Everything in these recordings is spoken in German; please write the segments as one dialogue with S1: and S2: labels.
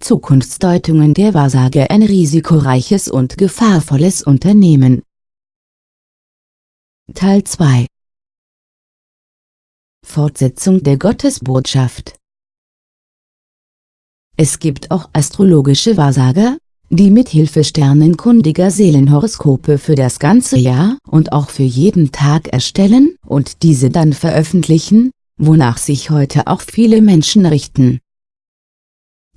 S1: Zukunftsdeutungen der Wahrsager ein risikoreiches und gefahrvolles Unternehmen. Teil 2 Fortsetzung der Gottesbotschaft Es gibt auch astrologische Wahrsager, die mit Hilfe sternenkundiger Seelenhoroskope für das ganze Jahr und auch für jeden Tag erstellen und diese dann veröffentlichen, wonach sich heute auch viele Menschen richten.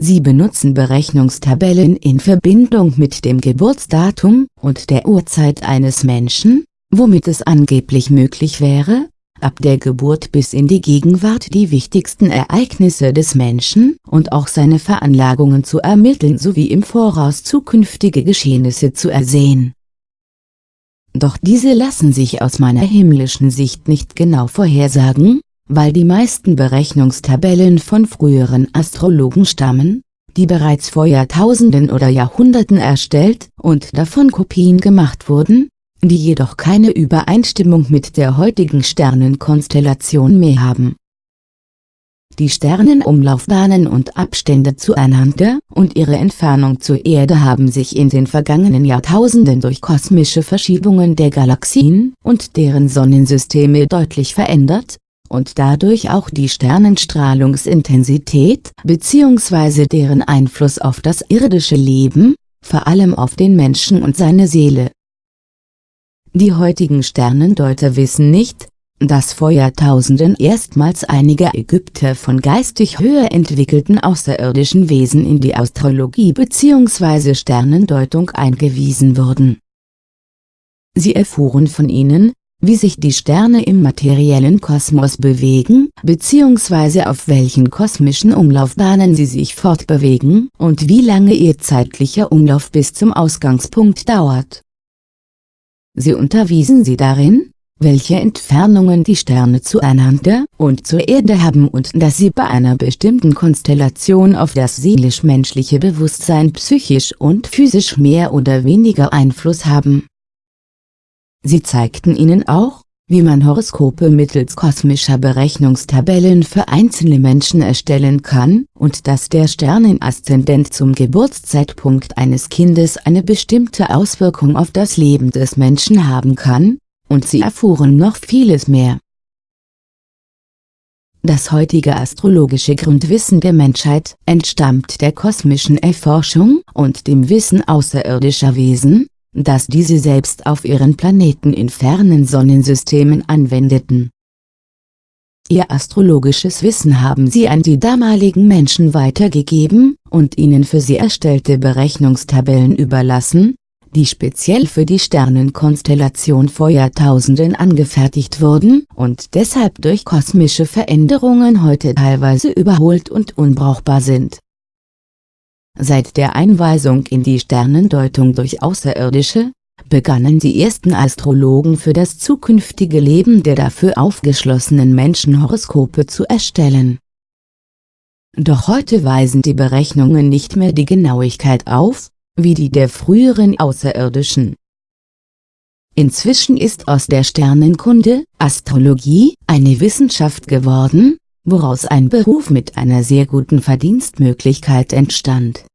S1: Sie benutzen Berechnungstabellen in Verbindung mit dem Geburtsdatum und der Uhrzeit eines Menschen, womit es angeblich möglich wäre, ab der Geburt bis in die Gegenwart die wichtigsten Ereignisse des Menschen und auch seine Veranlagungen zu ermitteln sowie im Voraus zukünftige Geschehnisse zu ersehen. Doch diese lassen sich aus meiner himmlischen Sicht nicht genau vorhersagen, weil die meisten Berechnungstabellen von früheren Astrologen stammen, die bereits vor Jahrtausenden oder Jahrhunderten erstellt und davon Kopien gemacht wurden, die jedoch keine Übereinstimmung mit der heutigen Sternenkonstellation mehr haben. Die Sternenumlaufbahnen und Abstände zueinander und ihre Entfernung zur Erde haben sich in den vergangenen Jahrtausenden durch kosmische Verschiebungen der Galaxien und deren Sonnensysteme deutlich verändert, und dadurch auch die Sternenstrahlungsintensität bzw. deren Einfluss auf das irdische Leben, vor allem auf den Menschen und seine Seele. Die heutigen Sternendeuter wissen nicht, dass vor Jahrtausenden erstmals einige Ägypter von geistig höher entwickelten außerirdischen Wesen in die Astrologie bzw. Sternendeutung eingewiesen wurden. Sie erfuhren von ihnen, wie sich die Sterne im materiellen Kosmos bewegen, bzw. auf welchen kosmischen Umlaufbahnen sie sich fortbewegen und wie lange ihr zeitlicher Umlauf bis zum Ausgangspunkt dauert. Sie unterwiesen sie darin, welche Entfernungen die Sterne zueinander und zur Erde haben und dass sie bei einer bestimmten Konstellation auf das seelisch-menschliche Bewusstsein psychisch und physisch mehr oder weniger Einfluss haben. Sie zeigten ihnen auch, wie man Horoskope mittels kosmischer Berechnungstabellen für einzelne Menschen erstellen kann und dass der Sternenaszendent zum Geburtszeitpunkt eines Kindes eine bestimmte Auswirkung auf das Leben des Menschen haben kann, und sie erfuhren noch vieles mehr. Das heutige astrologische Grundwissen der Menschheit entstammt der kosmischen Erforschung und dem Wissen außerirdischer Wesen, dass diese selbst auf ihren Planeten in fernen Sonnensystemen anwendeten. Ihr astrologisches Wissen haben sie an die damaligen Menschen weitergegeben und ihnen für sie erstellte Berechnungstabellen überlassen, die speziell für die Sternenkonstellation vor Jahrtausenden angefertigt wurden und deshalb durch kosmische Veränderungen heute teilweise überholt und unbrauchbar sind Seit der Einweisung in die Sternendeutung durch Außerirdische, begannen die ersten Astrologen für das zukünftige Leben der dafür aufgeschlossenen Menschen Horoskope zu erstellen. Doch heute weisen die Berechnungen nicht mehr die Genauigkeit auf, wie die der früheren Außerirdischen. Inzwischen ist aus der Sternenkunde, Astrologie, eine Wissenschaft geworden, woraus ein Beruf mit einer sehr guten Verdienstmöglichkeit entstand.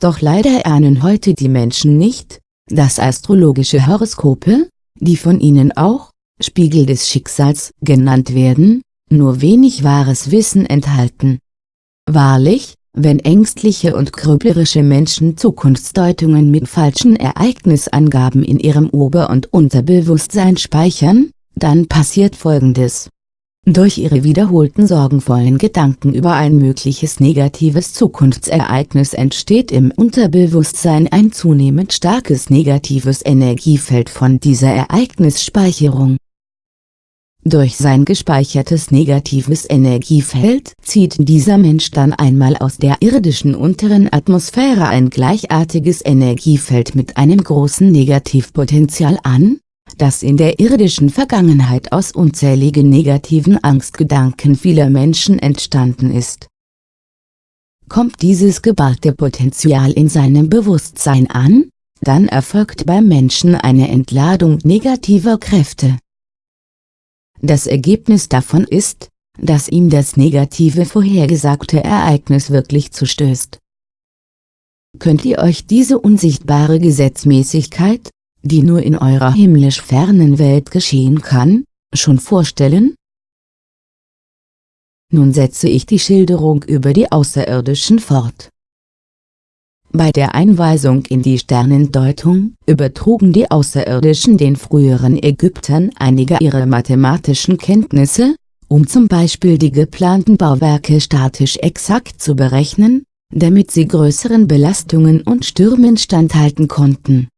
S1: Doch leider ahnen heute die Menschen nicht, dass astrologische Horoskope, die von ihnen auch, Spiegel des Schicksals, genannt werden, nur wenig wahres Wissen enthalten. Wahrlich, wenn ängstliche und grüblerische Menschen Zukunftsdeutungen mit falschen Ereignisangaben in ihrem Ober- und Unterbewusstsein speichern, dann passiert folgendes. Durch ihre wiederholten sorgenvollen Gedanken über ein mögliches negatives Zukunftsereignis entsteht im Unterbewusstsein ein zunehmend starkes negatives Energiefeld von dieser Ereignisspeicherung. Durch sein gespeichertes negatives Energiefeld zieht dieser Mensch dann einmal aus der irdischen unteren Atmosphäre ein gleichartiges Energiefeld mit einem großen Negativpotenzial an, das in der irdischen Vergangenheit aus unzähligen negativen Angstgedanken vieler Menschen entstanden ist. Kommt dieses geballte Potenzial in seinem Bewusstsein an, dann erfolgt beim Menschen eine Entladung negativer Kräfte. Das Ergebnis davon ist, dass ihm das negative vorhergesagte Ereignis wirklich zustößt. Könnt ihr euch diese unsichtbare Gesetzmäßigkeit, die nur in eurer himmlisch fernen Welt geschehen kann, schon vorstellen? Nun setze ich die Schilderung über die Außerirdischen fort. Bei der Einweisung in die Sternendeutung übertrugen die Außerirdischen den früheren Ägyptern einige ihrer mathematischen Kenntnisse, um zum Beispiel die geplanten Bauwerke statisch exakt zu berechnen, damit sie größeren Belastungen und Stürmen standhalten konnten.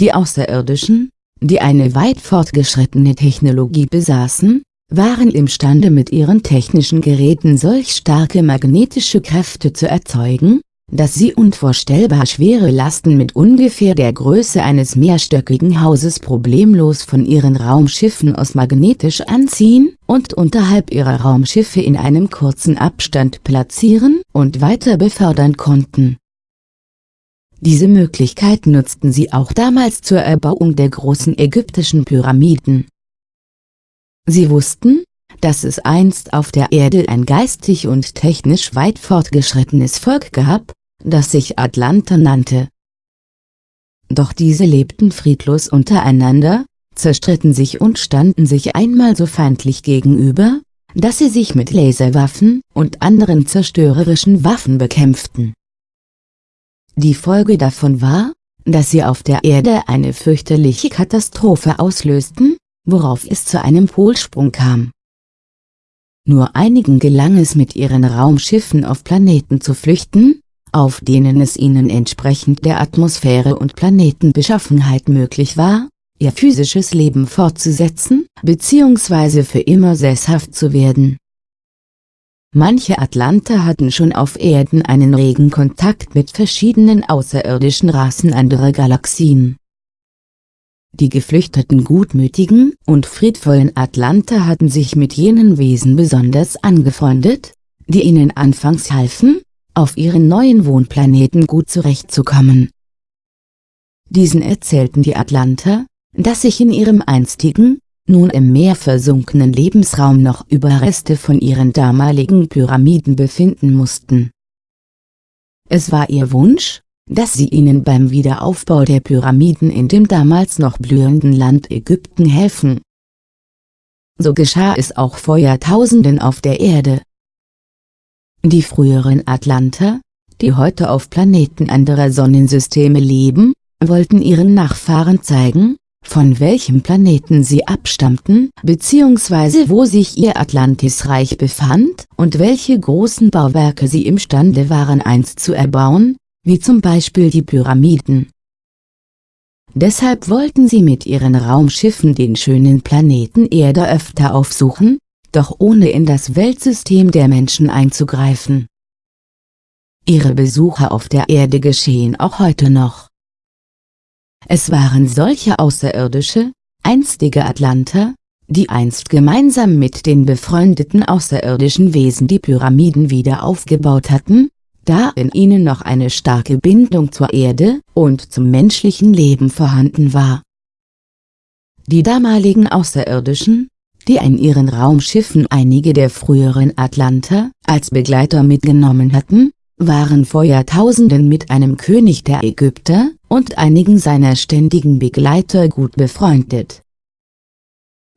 S1: Die Außerirdischen, die eine weit fortgeschrittene Technologie besaßen, waren imstande mit ihren technischen Geräten solch starke magnetische Kräfte zu erzeugen, dass sie unvorstellbar schwere Lasten mit ungefähr der Größe eines mehrstöckigen Hauses problemlos von ihren Raumschiffen aus magnetisch anziehen und unterhalb ihrer Raumschiffe in einem kurzen Abstand platzieren und weiter befördern konnten. Diese Möglichkeit nutzten sie auch damals zur Erbauung der großen ägyptischen Pyramiden. Sie wussten, dass es einst auf der Erde ein geistig und technisch weit fortgeschrittenes Volk gab, das sich Atlanter nannte. Doch diese lebten friedlos untereinander, zerstritten sich und standen sich einmal so feindlich gegenüber, dass sie sich mit Laserwaffen und anderen zerstörerischen Waffen bekämpften. Die Folge davon war, dass sie auf der Erde eine fürchterliche Katastrophe auslösten, worauf es zu einem Polsprung kam. Nur einigen gelang es mit ihren Raumschiffen auf Planeten zu flüchten, auf denen es ihnen entsprechend der Atmosphäre und Planetenbeschaffenheit möglich war, ihr physisches Leben fortzusetzen, bzw. für immer sesshaft zu werden. Manche Atlanter hatten schon auf Erden einen regen Kontakt mit verschiedenen außerirdischen Rassen anderer Galaxien. Die geflüchteten gutmütigen und friedvollen Atlanter hatten sich mit jenen Wesen besonders angefreundet, die ihnen anfangs halfen, auf ihren neuen Wohnplaneten gut zurechtzukommen. Diesen erzählten die Atlanter, dass sich in ihrem einstigen, nun im Meer versunkenen Lebensraum noch Überreste von ihren damaligen Pyramiden befinden mussten. Es war ihr Wunsch, dass sie ihnen beim Wiederaufbau der Pyramiden in dem damals noch blühenden Land Ägypten helfen. So geschah es auch vor Jahrtausenden auf der Erde. Die früheren Atlanter, die heute auf Planeten anderer Sonnensysteme leben, wollten ihren Nachfahren zeigen, von welchem Planeten sie abstammten, bzw. wo sich ihr Atlantisreich befand und welche großen Bauwerke sie imstande waren einst zu erbauen, wie zum Beispiel die Pyramiden. Deshalb wollten sie mit ihren Raumschiffen den schönen Planeten Erde öfter aufsuchen, doch ohne in das Weltsystem der Menschen einzugreifen. Ihre Besuche auf der Erde geschehen auch heute noch. Es waren solche außerirdische, einstige Atlanter, die einst gemeinsam mit den befreundeten außerirdischen Wesen die Pyramiden wieder aufgebaut hatten, da in ihnen noch eine starke Bindung zur Erde und zum menschlichen Leben vorhanden war. Die damaligen Außerirdischen, die in ihren Raumschiffen einige der früheren Atlanter als Begleiter mitgenommen hatten, waren vor Jahrtausenden mit einem König der Ägypter und einigen seiner ständigen Begleiter gut befreundet.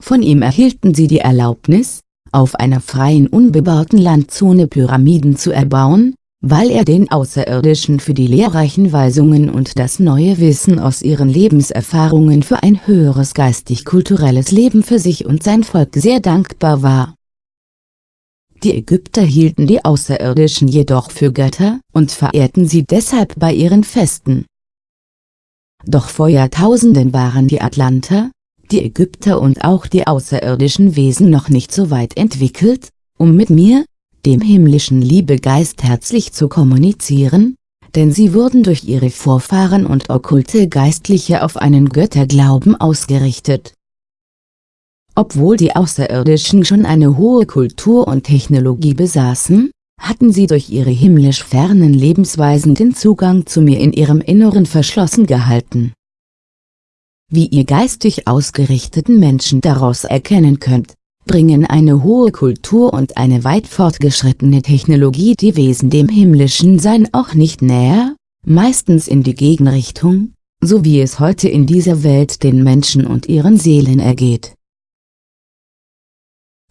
S1: Von ihm erhielten sie die Erlaubnis, auf einer freien unbebauten Landzone Pyramiden zu erbauen, weil er den Außerirdischen für die lehrreichen Weisungen und das neue Wissen aus ihren Lebenserfahrungen für ein höheres geistig-kulturelles Leben für sich und sein Volk sehr dankbar war. Die Ägypter hielten die Außerirdischen jedoch für Götter und verehrten sie deshalb bei ihren Festen. Doch vor Jahrtausenden waren die Atlanter, die Ägypter und auch die außerirdischen Wesen noch nicht so weit entwickelt, um mit mir, dem himmlischen Liebegeist herzlich zu kommunizieren, denn sie wurden durch ihre Vorfahren und okkulte Geistliche auf einen Götterglauben ausgerichtet. Obwohl die Außerirdischen schon eine hohe Kultur und Technologie besaßen, hatten sie durch ihre himmlisch fernen Lebensweisen den Zugang zu mir in ihrem Inneren verschlossen gehalten. Wie ihr geistig ausgerichteten Menschen daraus erkennen könnt, bringen eine hohe Kultur und eine weit fortgeschrittene Technologie die Wesen dem himmlischen Sein auch nicht näher, meistens in die Gegenrichtung, so wie es heute in dieser Welt den Menschen und ihren Seelen ergeht.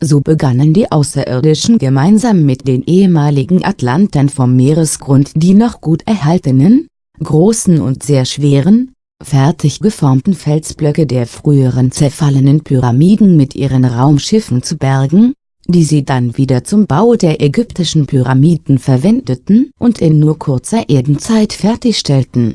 S1: So begannen die Außerirdischen gemeinsam mit den ehemaligen Atlantern vom Meeresgrund die noch gut erhaltenen, großen und sehr schweren, fertig geformten Felsblöcke der früheren zerfallenen Pyramiden mit ihren Raumschiffen zu bergen, die sie dann wieder zum Bau der ägyptischen Pyramiden verwendeten und in nur kurzer Erdenzeit fertigstellten.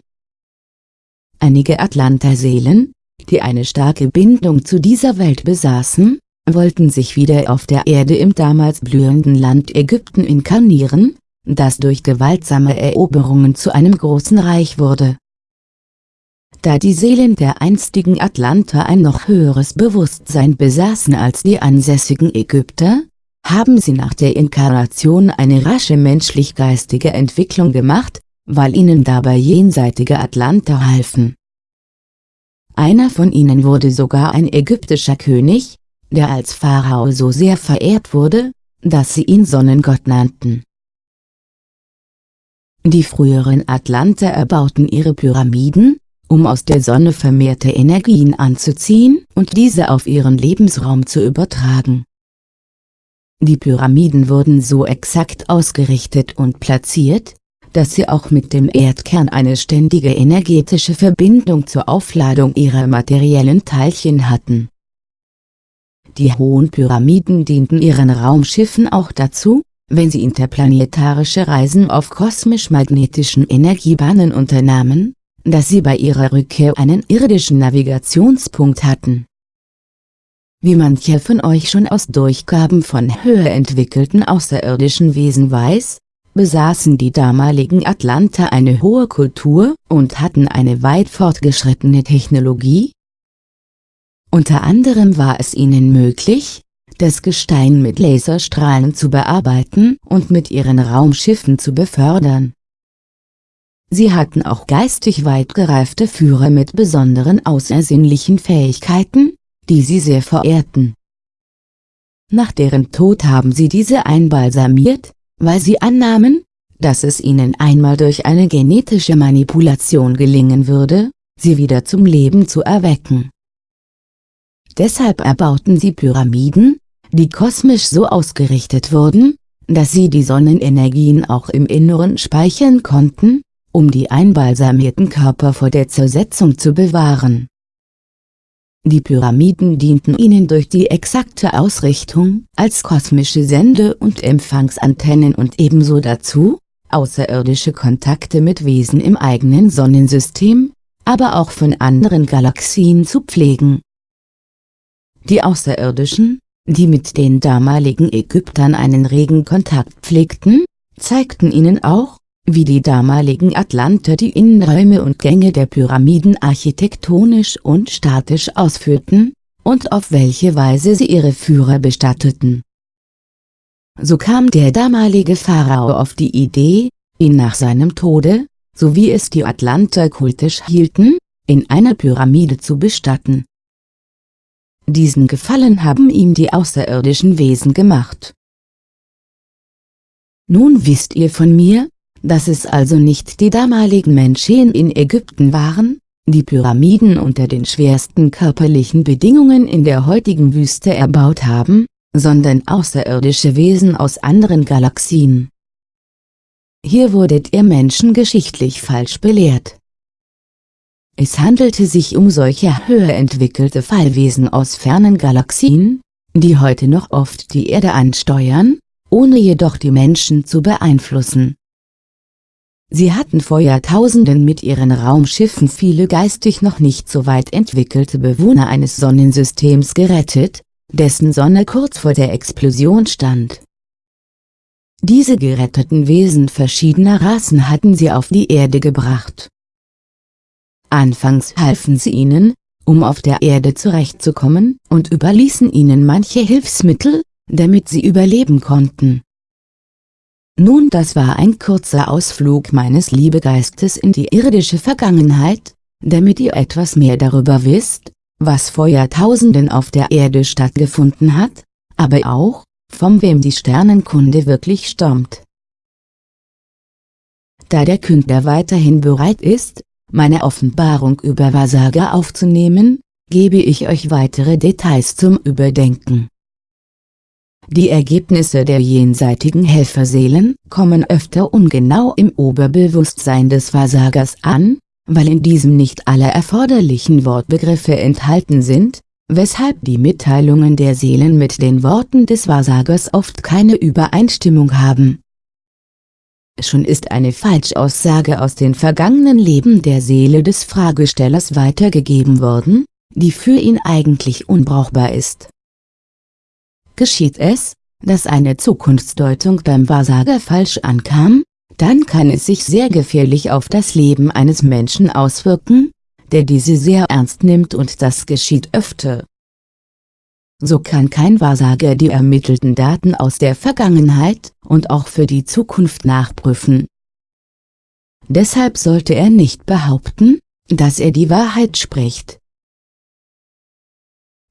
S1: Einige Atlanterseelen, die eine starke Bindung zu dieser Welt besaßen, wollten sich wieder auf der Erde im damals blühenden Land Ägypten inkarnieren, das durch gewaltsame Eroberungen zu einem großen Reich wurde. Da die Seelen der einstigen Atlanter ein noch höheres Bewusstsein besaßen als die ansässigen Ägypter, haben sie nach der Inkarnation eine rasche menschlich-geistige Entwicklung gemacht, weil ihnen dabei jenseitige Atlanter halfen. Einer von ihnen wurde sogar ein ägyptischer König, der als Pharao so sehr verehrt wurde, dass sie ihn Sonnengott nannten. Die früheren Atlanter erbauten ihre Pyramiden, um aus der Sonne vermehrte Energien anzuziehen und diese auf ihren Lebensraum zu übertragen. Die Pyramiden wurden so exakt ausgerichtet und platziert, dass sie auch mit dem Erdkern eine ständige energetische Verbindung zur Aufladung ihrer materiellen Teilchen hatten. Die hohen Pyramiden dienten ihren Raumschiffen auch dazu, wenn sie interplanetarische Reisen auf kosmisch-magnetischen Energiebahnen unternahmen, dass sie bei ihrer Rückkehr einen irdischen Navigationspunkt hatten. Wie mancher von euch schon aus Durchgaben von höher entwickelten außerirdischen Wesen weiß, besaßen die damaligen Atlanter eine hohe Kultur und hatten eine weit fortgeschrittene Technologie. Unter anderem war es ihnen möglich, das Gestein mit Laserstrahlen zu bearbeiten und mit ihren Raumschiffen zu befördern. Sie hatten auch geistig weit gereifte Führer mit besonderen außersinnlichen Fähigkeiten, die sie sehr verehrten. Nach deren Tod haben sie diese einbalsamiert, weil sie annahmen, dass es ihnen einmal durch eine genetische Manipulation gelingen würde, sie wieder zum Leben zu erwecken. Deshalb erbauten sie Pyramiden, die kosmisch so ausgerichtet wurden, dass sie die Sonnenenergien auch im Inneren speichern konnten, um die einbalsamierten Körper vor der Zersetzung zu bewahren. Die Pyramiden dienten ihnen durch die exakte Ausrichtung als kosmische Sende- und Empfangsantennen und ebenso dazu, außerirdische Kontakte mit Wesen im eigenen Sonnensystem, aber auch von anderen Galaxien zu pflegen. Die Außerirdischen, die mit den damaligen Ägyptern einen regen Kontakt pflegten, zeigten ihnen auch, wie die damaligen Atlanter die Innenräume und Gänge der Pyramiden architektonisch und statisch ausführten, und auf welche Weise sie ihre Führer bestatteten. So kam der damalige Pharao auf die Idee, ihn nach seinem Tode, so wie es die Atlanter kultisch hielten, in einer Pyramide zu bestatten. Diesen Gefallen haben ihm die außerirdischen Wesen gemacht. Nun wisst ihr von mir, dass es also nicht die damaligen Menschen in Ägypten waren, die Pyramiden unter den schwersten körperlichen Bedingungen in der heutigen Wüste erbaut haben, sondern außerirdische Wesen aus anderen Galaxien. Hier wurdet ihr Menschen geschichtlich falsch belehrt. Es handelte sich um solche höher entwickelte Fallwesen aus fernen Galaxien, die heute noch oft die Erde ansteuern, ohne jedoch die Menschen zu beeinflussen. Sie hatten vor Jahrtausenden mit ihren Raumschiffen viele geistig noch nicht so weit entwickelte Bewohner eines Sonnensystems gerettet, dessen Sonne kurz vor der Explosion stand. Diese geretteten Wesen verschiedener Rassen hatten sie auf die Erde gebracht. Anfangs halfen sie ihnen, um auf der Erde zurechtzukommen, und überließen ihnen manche Hilfsmittel, damit sie überleben konnten. Nun das war ein kurzer Ausflug meines Liebegeistes in die irdische Vergangenheit, damit ihr etwas mehr darüber wisst, was vor Jahrtausenden auf der Erde stattgefunden hat, aber auch, von wem die Sternenkunde wirklich stammt. Da der Künder weiterhin bereit ist, meine Offenbarung über Wahrsager aufzunehmen, gebe ich euch weitere Details zum Überdenken. Die Ergebnisse der jenseitigen Helferseelen kommen öfter ungenau im Oberbewusstsein des Wahrsagers an, weil in diesem nicht alle erforderlichen Wortbegriffe enthalten sind, weshalb die Mitteilungen der Seelen mit den Worten des Wahrsagers oft keine Übereinstimmung haben. Schon ist eine Falschaussage aus den vergangenen Leben der Seele des Fragestellers weitergegeben worden, die für ihn eigentlich unbrauchbar ist. Geschieht es, dass eine Zukunftsdeutung beim Wahrsager falsch ankam, dann kann es sich sehr gefährlich auf das Leben eines Menschen auswirken, der diese sehr ernst nimmt und das geschieht öfter. So kann kein Wahrsager die ermittelten Daten aus der Vergangenheit und auch für die Zukunft nachprüfen. Deshalb sollte er nicht behaupten, dass er die Wahrheit spricht.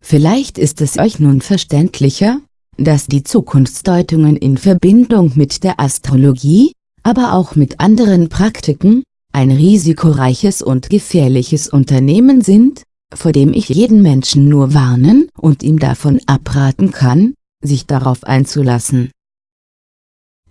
S1: Vielleicht ist es euch nun verständlicher, dass die Zukunftsdeutungen in Verbindung mit der Astrologie, aber auch mit anderen Praktiken, ein risikoreiches und gefährliches Unternehmen sind, vor dem ich jeden Menschen nur warnen und ihm davon abraten kann, sich darauf einzulassen.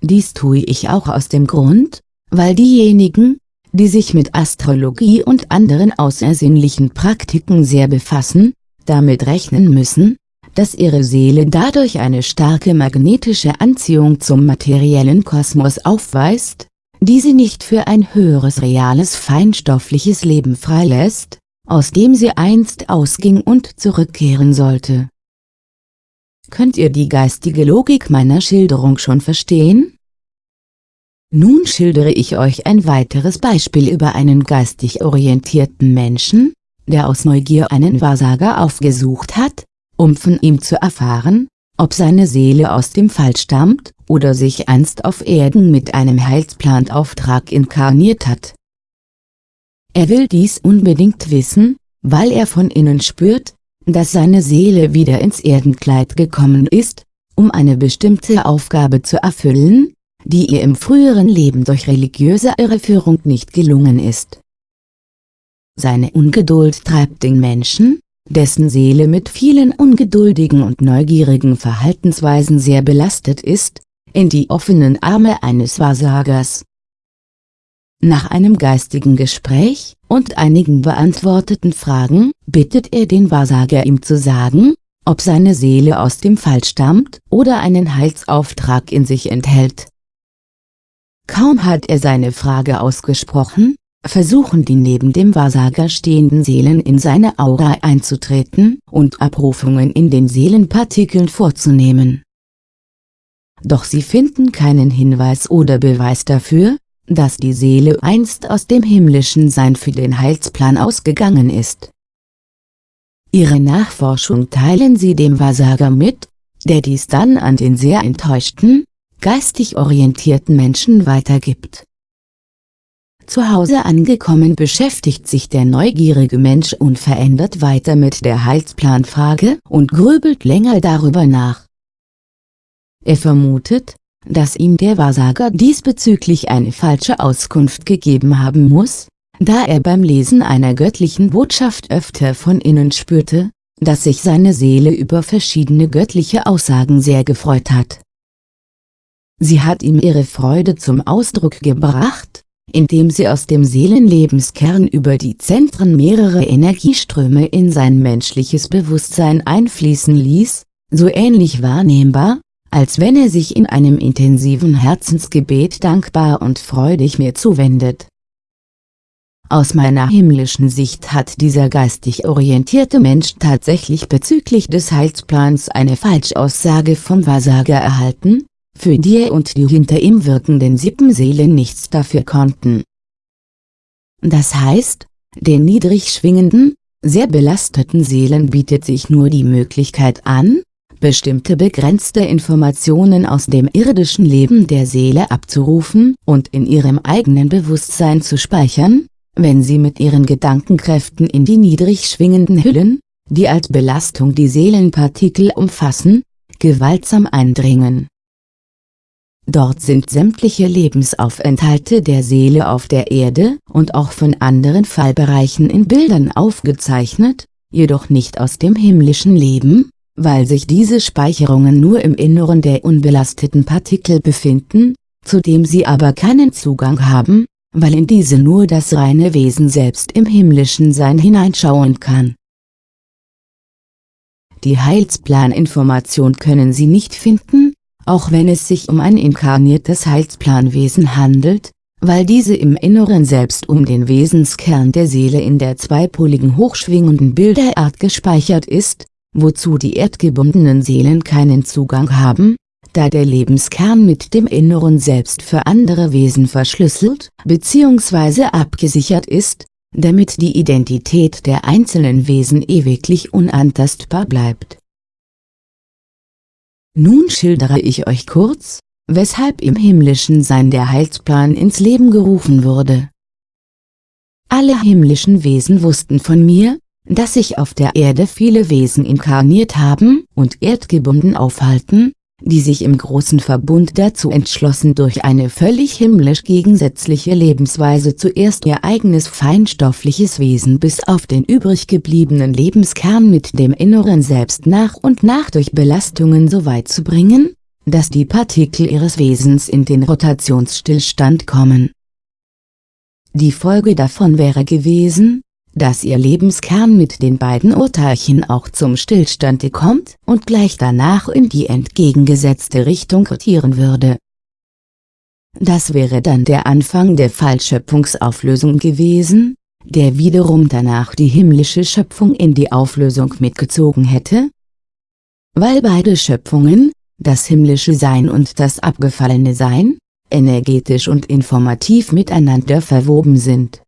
S1: Dies tue ich auch aus dem Grund, weil diejenigen, die sich mit Astrologie und anderen außersinnlichen Praktiken sehr befassen, damit rechnen müssen, dass ihre Seele dadurch eine starke magnetische Anziehung zum materiellen Kosmos aufweist, die sie nicht für ein höheres reales feinstoffliches Leben freilässt, aus dem sie einst ausging und zurückkehren sollte. Könnt ihr die geistige Logik meiner Schilderung schon verstehen? Nun schildere ich euch ein weiteres Beispiel über einen geistig orientierten Menschen, der aus Neugier einen Wahrsager aufgesucht hat, um von ihm zu erfahren, ob seine Seele aus dem Fall stammt oder sich einst auf Erden mit einem Heilsplanauftrag inkarniert hat. Er will dies unbedingt wissen, weil er von innen spürt, dass seine Seele wieder ins Erdenkleid gekommen ist, um eine bestimmte Aufgabe zu erfüllen, die ihr im früheren Leben durch religiöse Irreführung nicht gelungen ist. Seine Ungeduld treibt den Menschen, dessen Seele mit vielen ungeduldigen und neugierigen Verhaltensweisen sehr belastet ist, in die offenen Arme eines Wahrsagers. Nach einem geistigen Gespräch und einigen beantworteten Fragen bittet er den Wahrsager ihm zu sagen, ob seine Seele aus dem Fall stammt oder einen Heilsauftrag in sich enthält. Kaum hat er seine Frage ausgesprochen, versuchen die neben dem Wahrsager stehenden Seelen in seine Aura einzutreten und Abrufungen in den Seelenpartikeln vorzunehmen. Doch sie finden keinen Hinweis oder Beweis dafür, dass die Seele einst aus dem himmlischen Sein für den Heilsplan ausgegangen ist. Ihre Nachforschung teilen sie dem Wahrsager mit, der dies dann an den sehr enttäuschten, geistig orientierten Menschen weitergibt. Zu Hause angekommen beschäftigt sich der neugierige Mensch unverändert weiter mit der Heilsplanfrage und grübelt länger darüber nach. Er vermutet, dass ihm der Wahrsager diesbezüglich eine falsche Auskunft gegeben haben muss, da er beim Lesen einer göttlichen Botschaft öfter von innen spürte, dass sich seine Seele über verschiedene göttliche Aussagen sehr gefreut hat. Sie hat ihm ihre Freude zum Ausdruck gebracht, indem sie aus dem Seelenlebenskern über die Zentren mehrere Energieströme in sein menschliches Bewusstsein einfließen ließ, so ähnlich wahrnehmbar, als wenn er sich in einem intensiven Herzensgebet dankbar und freudig mir zuwendet. Aus meiner himmlischen Sicht hat dieser geistig orientierte Mensch tatsächlich bezüglich des Heilsplans eine Falschaussage vom Wahrsager erhalten, für die er und die hinter ihm wirkenden Sippenseelen nichts dafür konnten. Das heißt, den niedrig schwingenden, sehr belasteten Seelen bietet sich nur die Möglichkeit an, bestimmte begrenzte Informationen aus dem irdischen Leben der Seele abzurufen und in ihrem eigenen Bewusstsein zu speichern, wenn sie mit ihren Gedankenkräften in die niedrig schwingenden Hüllen, die als Belastung die Seelenpartikel umfassen, gewaltsam eindringen. Dort sind sämtliche Lebensaufenthalte der Seele auf der Erde und auch von anderen Fallbereichen in Bildern aufgezeichnet, jedoch nicht aus dem himmlischen Leben, weil sich diese Speicherungen nur im Inneren der unbelasteten Partikel befinden, zu dem sie aber keinen Zugang haben, weil in diese nur das reine Wesen selbst im himmlischen Sein hineinschauen kann. Die Heilsplaninformation können Sie nicht finden, auch wenn es sich um ein inkarniertes Heilsplanwesen handelt, weil diese im Inneren selbst um den Wesenskern der Seele in der zweipoligen hochschwingenden Bilderart gespeichert ist, wozu die erdgebundenen Seelen keinen Zugang haben, da der Lebenskern mit dem Inneren selbst für andere Wesen verschlüsselt bzw. abgesichert ist, damit die Identität der einzelnen Wesen ewiglich unantastbar bleibt. Nun schildere ich euch kurz, weshalb im himmlischen Sein der Heilsplan ins Leben gerufen wurde. Alle himmlischen Wesen wussten von mir, dass sich auf der Erde viele Wesen inkarniert haben und erdgebunden aufhalten, die sich im großen Verbund dazu entschlossen durch eine völlig himmlisch gegensätzliche Lebensweise zuerst ihr eigenes feinstoffliches Wesen bis auf den übrig gebliebenen Lebenskern mit dem inneren Selbst nach und nach durch Belastungen so weit zu bringen, dass die Partikel ihres Wesens in den Rotationsstillstand kommen. Die Folge davon wäre gewesen, dass ihr Lebenskern mit den beiden Urteilchen auch zum Stillstande kommt und gleich danach in die entgegengesetzte Richtung rotieren würde. Das wäre dann der Anfang der Fallschöpfungsauflösung gewesen, der wiederum danach die himmlische Schöpfung in die Auflösung mitgezogen hätte? Weil beide Schöpfungen, das himmlische Sein und das abgefallene Sein, energetisch und informativ miteinander verwoben sind.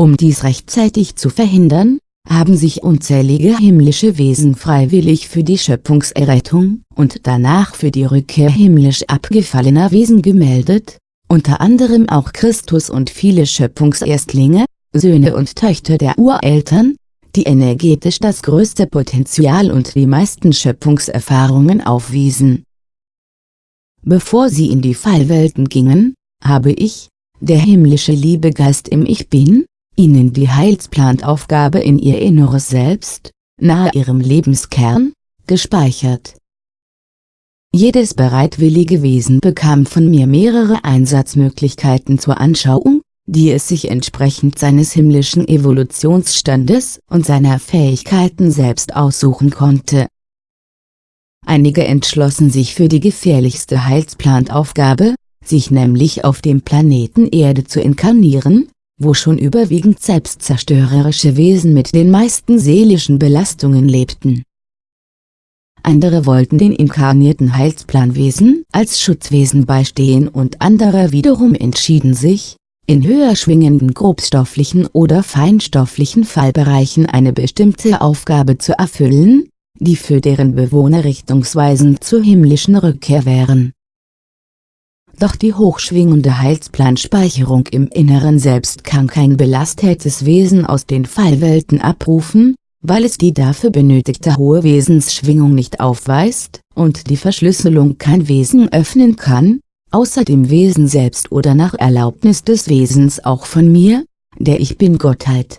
S1: Um dies rechtzeitig zu verhindern, haben sich unzählige himmlische Wesen freiwillig für die Schöpfungserrettung und danach für die Rückkehr himmlisch abgefallener Wesen gemeldet, unter anderem auch Christus und viele Schöpfungserstlinge, Söhne und Töchter der Ureltern, die energetisch das größte Potenzial und die meisten Schöpfungserfahrungen aufwiesen. Bevor sie in die Fallwelten gingen, habe ich, der himmlische Liebegeist im Ich Bin, ihnen die Heilsplanaufgabe in ihr inneres Selbst, nahe ihrem Lebenskern, gespeichert. Jedes bereitwillige Wesen bekam von mir mehrere Einsatzmöglichkeiten zur Anschauung, die es sich entsprechend seines himmlischen Evolutionsstandes und seiner Fähigkeiten selbst aussuchen konnte. Einige entschlossen sich für die gefährlichste Heilsplanaufgabe, sich nämlich auf dem Planeten Erde zu inkarnieren, wo schon überwiegend selbstzerstörerische Wesen mit den meisten seelischen Belastungen lebten. Andere wollten den inkarnierten Heilsplanwesen als Schutzwesen beistehen und andere wiederum entschieden sich, in höher schwingenden grobstofflichen oder feinstofflichen Fallbereichen eine bestimmte Aufgabe zu erfüllen, die für deren Bewohner richtungsweisend zur himmlischen Rückkehr wären doch die hochschwingende Heilsplanspeicherung im Inneren Selbst kann kein belastetes Wesen aus den Fallwelten abrufen, weil es die dafür benötigte hohe Wesensschwingung nicht aufweist, und die Verschlüsselung kein Wesen öffnen kann, außer dem Wesen selbst oder nach Erlaubnis des Wesens auch von mir, der Ich Bin-Gottheit.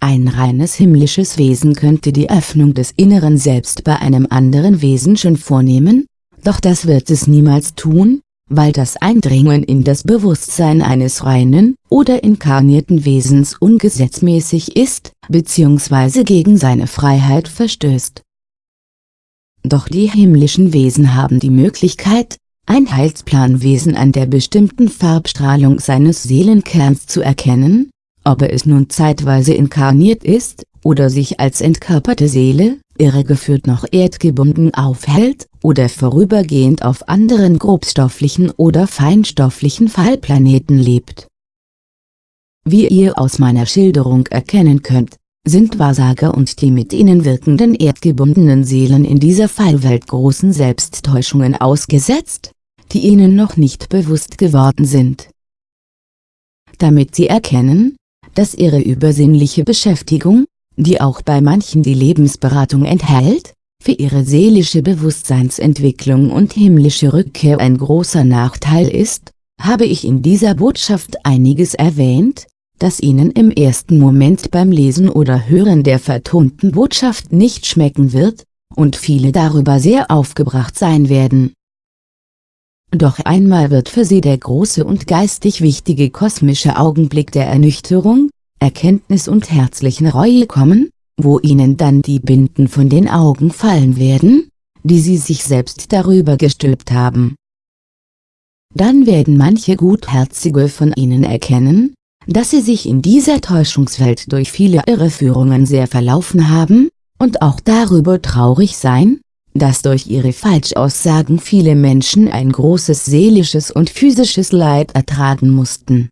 S1: Ein reines himmlisches Wesen könnte die Öffnung des inneren Selbst bei einem anderen Wesen schon vornehmen, doch das wird es niemals tun, weil das Eindringen in das Bewusstsein eines reinen oder inkarnierten Wesens ungesetzmäßig ist, bzw. gegen seine Freiheit verstößt. Doch die himmlischen Wesen haben die Möglichkeit, ein Heilsplanwesen an der bestimmten Farbstrahlung seines Seelenkerns zu erkennen, ob es nun zeitweise inkarniert ist, oder sich als entkörperte Seele, irregeführt noch erdgebunden aufhält, oder vorübergehend auf anderen grobstofflichen oder feinstofflichen Fallplaneten lebt. Wie ihr aus meiner Schilderung erkennen könnt, sind Wahrsager und die mit ihnen wirkenden erdgebundenen Seelen in dieser Fallwelt großen Selbsttäuschungen ausgesetzt, die ihnen noch nicht bewusst geworden sind. Damit sie erkennen, dass ihre übersinnliche Beschäftigung, die auch bei manchen die Lebensberatung enthält, für ihre seelische Bewusstseinsentwicklung und himmlische Rückkehr ein großer Nachteil ist, habe ich in dieser Botschaft einiges erwähnt, das Ihnen im ersten Moment beim Lesen oder Hören der vertonten Botschaft nicht schmecken wird, und viele darüber sehr aufgebracht sein werden. Doch einmal wird für Sie der große und geistig wichtige kosmische Augenblick der Ernüchterung, Erkenntnis und herzlichen Reue kommen, wo Ihnen dann die Binden von den Augen fallen werden, die Sie sich selbst darüber gestülpt haben. Dann werden manche Gutherzige von Ihnen erkennen, dass Sie sich in dieser Täuschungswelt durch viele Irreführungen sehr verlaufen haben, und auch darüber traurig sein, dass durch ihre Falschaussagen viele Menschen ein großes seelisches und physisches Leid ertragen mussten.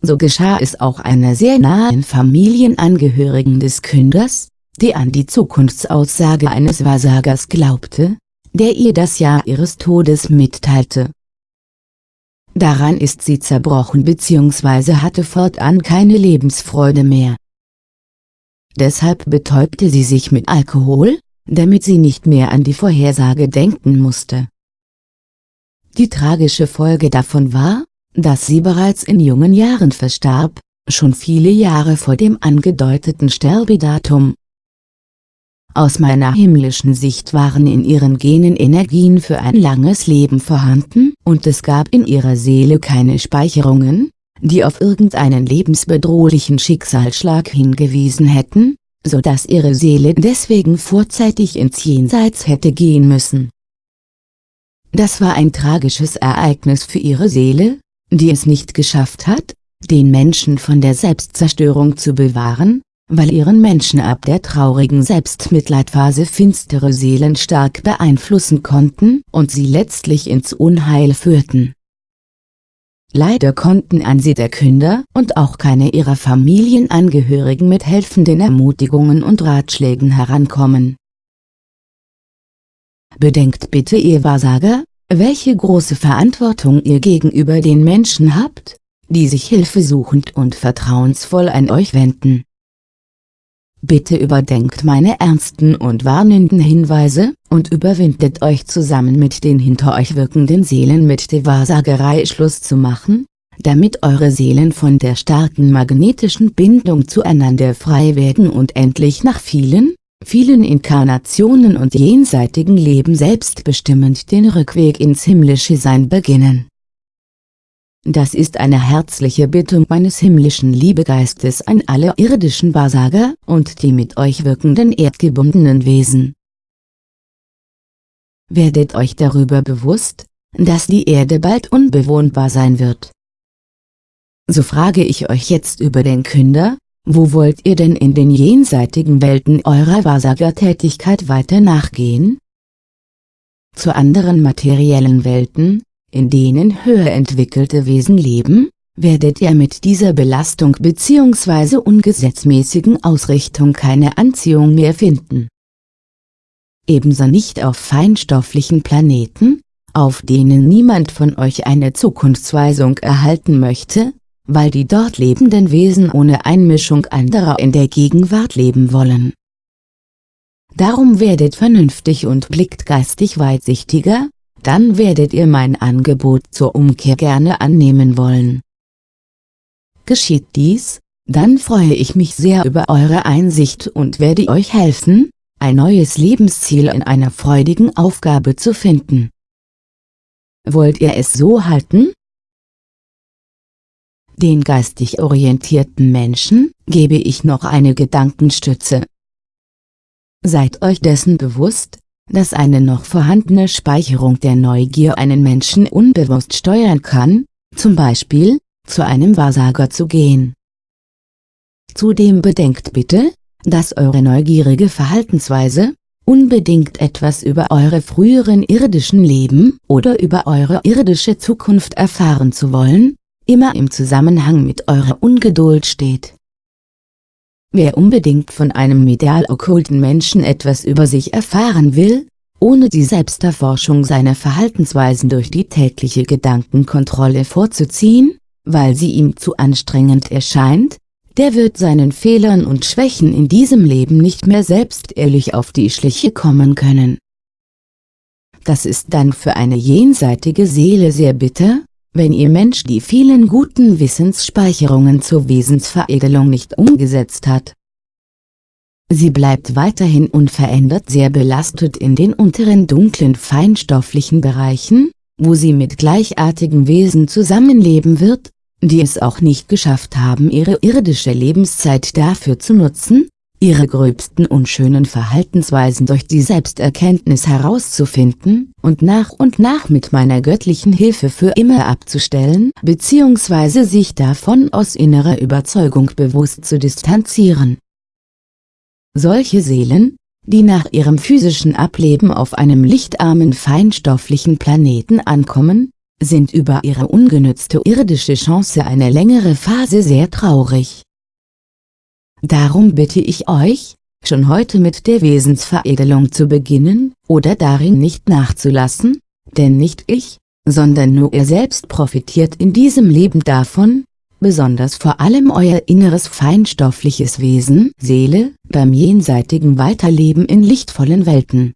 S1: So geschah es auch einer sehr nahen Familienangehörigen des Künders, die an die Zukunftsaussage eines Wahrsagers glaubte, der ihr das Jahr ihres Todes mitteilte. Daran ist sie zerbrochen bzw. hatte fortan keine Lebensfreude mehr. Deshalb betäubte sie sich mit Alkohol, damit sie nicht mehr an die Vorhersage denken musste. Die tragische Folge davon war, dass sie bereits in jungen Jahren verstarb, schon viele Jahre vor dem angedeuteten Sterbedatum. Aus meiner himmlischen Sicht waren in ihren Genen Energien für ein langes Leben vorhanden und es gab in ihrer Seele keine Speicherungen, die auf irgendeinen lebensbedrohlichen Schicksalsschlag hingewiesen hätten, so dass ihre Seele deswegen vorzeitig ins Jenseits hätte gehen müssen. Das war ein tragisches Ereignis für ihre Seele, die es nicht geschafft hat, den Menschen von der Selbstzerstörung zu bewahren, weil ihren Menschen ab der traurigen Selbstmitleidphase finstere Seelen stark beeinflussen konnten und sie letztlich ins Unheil führten. Leider konnten an sie der Künder und auch keine ihrer Familienangehörigen mit helfenden Ermutigungen und Ratschlägen herankommen. Bedenkt bitte ihr Wahrsager, welche große Verantwortung ihr gegenüber den Menschen habt, die sich hilfesuchend und vertrauensvoll an euch wenden. Bitte überdenkt meine ernsten und warnenden Hinweise, und überwindet euch zusammen mit den hinter euch wirkenden Seelen mit der Wahrsagerei Schluss zu machen, damit eure Seelen von der starken magnetischen Bindung zueinander frei werden und endlich nach vielen, vielen Inkarnationen und jenseitigen Leben selbstbestimmend den Rückweg ins himmlische Sein beginnen. Das ist eine herzliche Bitte meines himmlischen Liebegeistes an alle irdischen Wahrsager und die mit euch wirkenden erdgebundenen Wesen. Werdet euch darüber bewusst, dass die Erde bald unbewohnbar sein wird. So frage ich euch jetzt über den Künder, wo wollt ihr denn in den jenseitigen Welten eurer Wahrsagertätigkeit weiter nachgehen? Zu anderen materiellen Welten, in denen höher entwickelte Wesen leben, werdet ihr mit dieser Belastung bzw. ungesetzmäßigen Ausrichtung keine Anziehung mehr finden. Ebenso nicht auf feinstofflichen Planeten, auf denen niemand von euch eine Zukunftsweisung erhalten möchte, weil die dort lebenden Wesen ohne Einmischung anderer in der Gegenwart leben wollen. Darum werdet vernünftig und blickt geistig weitsichtiger, dann werdet ihr mein Angebot zur Umkehr gerne annehmen wollen. Geschieht dies, dann freue ich mich sehr über eure Einsicht und werde euch helfen, ein neues Lebensziel in einer freudigen Aufgabe zu finden. Wollt ihr es so halten? Den geistig orientierten Menschen gebe ich noch eine Gedankenstütze. Seid euch dessen bewusst, dass eine noch vorhandene Speicherung der Neugier einen Menschen unbewusst steuern kann, zum Beispiel, zu einem Wahrsager zu gehen. Zudem bedenkt bitte, dass eure neugierige Verhaltensweise, unbedingt etwas über eure früheren irdischen Leben oder über eure irdische Zukunft erfahren zu wollen, immer im Zusammenhang mit eurer Ungeduld steht. Wer unbedingt von einem medial okkulten Menschen etwas über sich erfahren will, ohne die Selbsterforschung seiner Verhaltensweisen durch die tägliche Gedankenkontrolle vorzuziehen, weil sie ihm zu anstrengend erscheint, der wird seinen Fehlern und Schwächen in diesem Leben nicht mehr selbst ehrlich auf die Schliche kommen können. Das ist dann für eine jenseitige Seele sehr bitter, wenn ihr Mensch die vielen guten Wissensspeicherungen zur Wesensveredelung nicht umgesetzt hat. Sie bleibt weiterhin unverändert sehr belastet in den unteren dunklen feinstofflichen Bereichen, wo sie mit gleichartigen Wesen zusammenleben wird, die es auch nicht geschafft haben ihre irdische Lebenszeit dafür zu nutzen, ihre gröbsten unschönen Verhaltensweisen durch die Selbsterkenntnis herauszufinden und nach und nach mit meiner göttlichen Hilfe für immer abzustellen bzw. sich davon aus innerer Überzeugung bewusst zu distanzieren. Solche Seelen, die nach ihrem physischen Ableben auf einem lichtarmen feinstofflichen Planeten ankommen, sind über ihre ungenützte irdische Chance eine längere Phase sehr traurig. Darum bitte ich euch, schon heute mit der Wesensveredelung zu beginnen, oder darin nicht nachzulassen, denn nicht ich, sondern nur ihr selbst profitiert in diesem Leben davon, besonders vor allem euer inneres feinstoffliches Wesen, Seele, beim jenseitigen Weiterleben in lichtvollen Welten.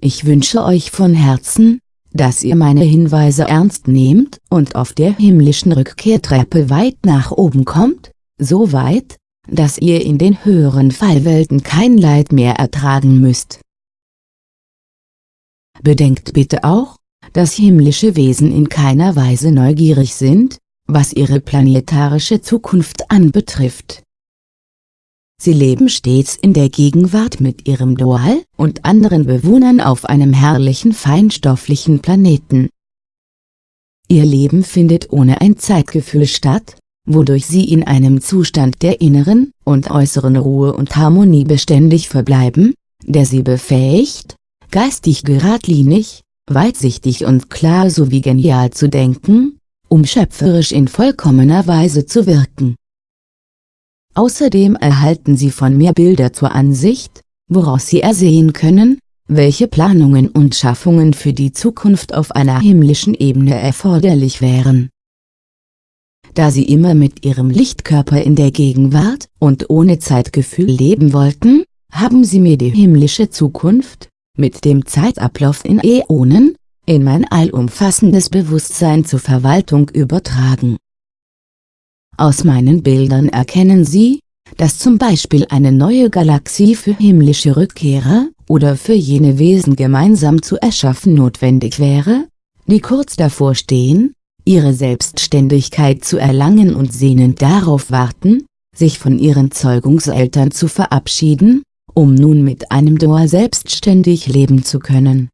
S1: Ich wünsche euch von Herzen, dass ihr meine Hinweise ernst nehmt und auf der himmlischen Rückkehrtreppe weit nach oben kommt, so weit, dass ihr in den höheren Fallwelten kein Leid mehr ertragen müsst. Bedenkt bitte auch, dass himmlische Wesen in keiner Weise neugierig sind, was ihre planetarische Zukunft anbetrifft. Sie leben stets in der Gegenwart mit ihrem Dual und anderen Bewohnern auf einem herrlichen feinstofflichen Planeten. Ihr Leben findet ohne ein Zeitgefühl statt, wodurch sie in einem Zustand der inneren und äußeren Ruhe und Harmonie beständig verbleiben, der sie befähigt, geistig geradlinig, weitsichtig und klar sowie genial zu denken, um schöpferisch in vollkommener Weise zu wirken. Außerdem erhalten sie von mir Bilder zur Ansicht, woraus sie ersehen können, welche Planungen und Schaffungen für die Zukunft auf einer himmlischen Ebene erforderlich wären da sie immer mit ihrem Lichtkörper in der Gegenwart und ohne Zeitgefühl leben wollten, haben sie mir die himmlische Zukunft, mit dem Zeitablauf in Äonen, in mein allumfassendes Bewusstsein zur Verwaltung übertragen. Aus meinen Bildern erkennen Sie, dass zum Beispiel eine neue Galaxie für himmlische Rückkehrer oder für jene Wesen gemeinsam zu erschaffen notwendig wäre, die kurz davor stehen, ihre Selbstständigkeit zu erlangen und sehnend darauf warten, sich von ihren Zeugungseltern zu verabschieden, um nun mit einem Dual selbstständig leben zu können.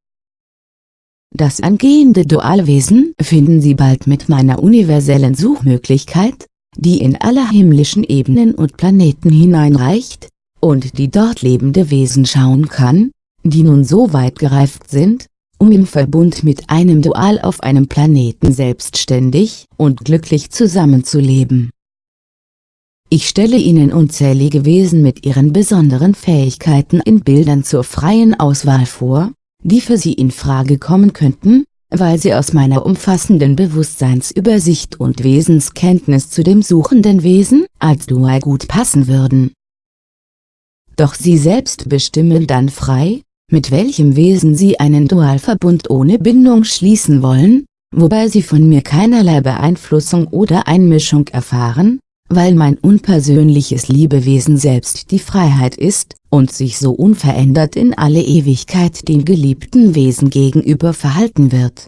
S1: Das angehende Dualwesen finden Sie bald mit meiner universellen Suchmöglichkeit, die in alle himmlischen Ebenen und Planeten hineinreicht, und die dort lebende Wesen schauen kann, die nun so weit gereift sind, um im Verbund mit einem Dual auf einem Planeten selbstständig und glücklich zusammenzuleben. Ich stelle Ihnen unzählige Wesen mit ihren besonderen Fähigkeiten in Bildern zur freien Auswahl vor, die für Sie in Frage kommen könnten, weil sie aus meiner umfassenden Bewusstseinsübersicht und Wesenskenntnis zu dem suchenden Wesen als Dual gut passen würden. Doch Sie selbst bestimmen dann frei, mit welchem Wesen sie einen Dualverbund ohne Bindung schließen wollen, wobei sie von mir keinerlei Beeinflussung oder Einmischung erfahren, weil mein unpersönliches Liebewesen selbst die Freiheit ist und sich so unverändert in alle Ewigkeit den geliebten Wesen gegenüber verhalten wird.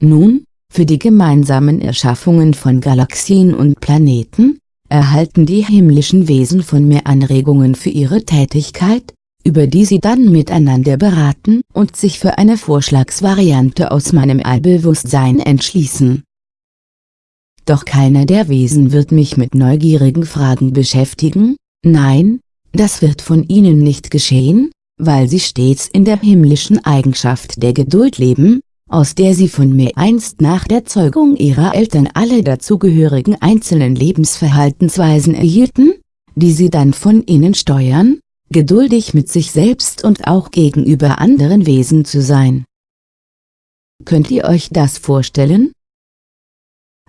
S1: Nun, für die gemeinsamen Erschaffungen von Galaxien und Planeten, erhalten die himmlischen Wesen von mir Anregungen für ihre Tätigkeit, über die sie dann miteinander beraten und sich für eine Vorschlagsvariante aus meinem Allbewusstsein entschließen. Doch keiner der Wesen wird mich mit neugierigen Fragen beschäftigen, nein, das wird von ihnen nicht geschehen, weil sie stets in der himmlischen Eigenschaft der Geduld leben, aus der sie von mir einst nach der Zeugung ihrer Eltern alle dazugehörigen einzelnen Lebensverhaltensweisen erhielten, die sie dann von ihnen steuern, geduldig mit sich selbst und auch gegenüber anderen Wesen zu sein. Könnt ihr euch das vorstellen?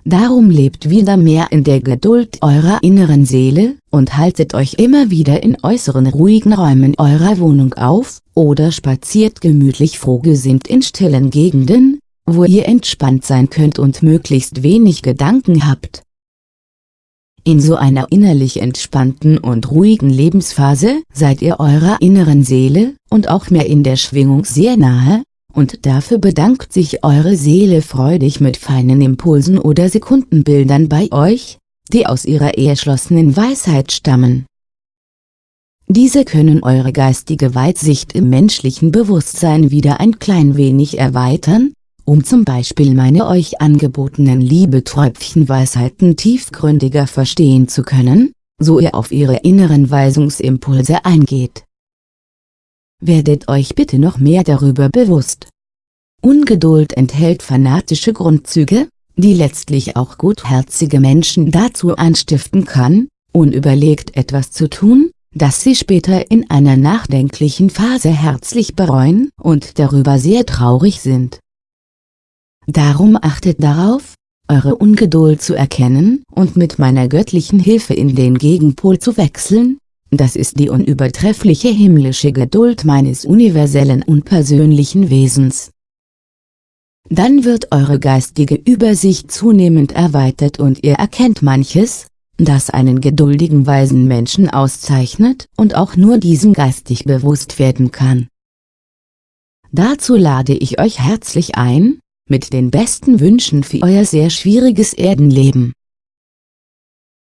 S1: Darum lebt wieder mehr in der Geduld eurer inneren Seele, und haltet euch immer wieder in äußeren ruhigen Räumen eurer Wohnung auf, oder spaziert gemütlich frohgesinnt in stillen Gegenden, wo ihr entspannt sein könnt und möglichst wenig Gedanken habt. In so einer innerlich entspannten und ruhigen Lebensphase seid ihr eurer inneren Seele, und auch mehr in der Schwingung sehr nahe, und dafür bedankt sich eure Seele freudig mit feinen Impulsen oder Sekundenbildern bei euch, die aus ihrer erschlossenen Weisheit stammen. Diese können eure geistige Weitsicht im menschlichen Bewusstsein wieder ein klein wenig erweitern, um zum Beispiel meine euch angebotenen Liebeträubchenweisheiten tiefgründiger verstehen zu können, so ihr auf ihre inneren Weisungsimpulse eingeht werdet euch bitte noch mehr darüber bewusst. Ungeduld enthält fanatische Grundzüge, die letztlich auch gutherzige Menschen dazu anstiften kann, unüberlegt etwas zu tun, das sie später in einer nachdenklichen Phase herzlich bereuen und darüber sehr traurig sind. Darum achtet darauf, eure Ungeduld zu erkennen und mit meiner göttlichen Hilfe in den Gegenpol zu wechseln, das ist die unübertreffliche himmlische Geduld meines universellen und persönlichen Wesens. Dann wird eure geistige Übersicht zunehmend erweitert und ihr erkennt manches, das einen geduldigen weisen Menschen auszeichnet und auch nur diesem geistig bewusst werden kann. Dazu lade ich euch herzlich ein, mit den besten Wünschen für euer sehr schwieriges Erdenleben.